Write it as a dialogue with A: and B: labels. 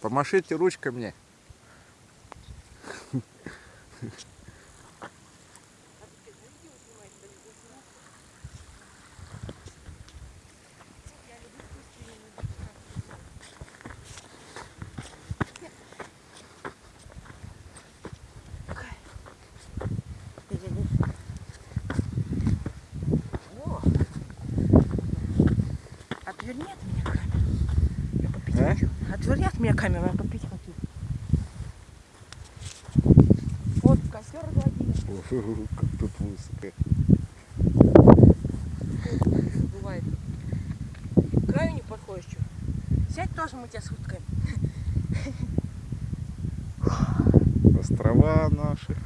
A: Помашите ручкой мне.
B: Отверни от меня. Я попить
A: А?
B: хочу. Отверни от меня камеру, я попить хочу. Вот, костер.
A: О, Как тут высоко.
B: Бывает. К краю не подходишь, что? Сядь тоже, мы тебя сфоткаем.
A: Острова наши.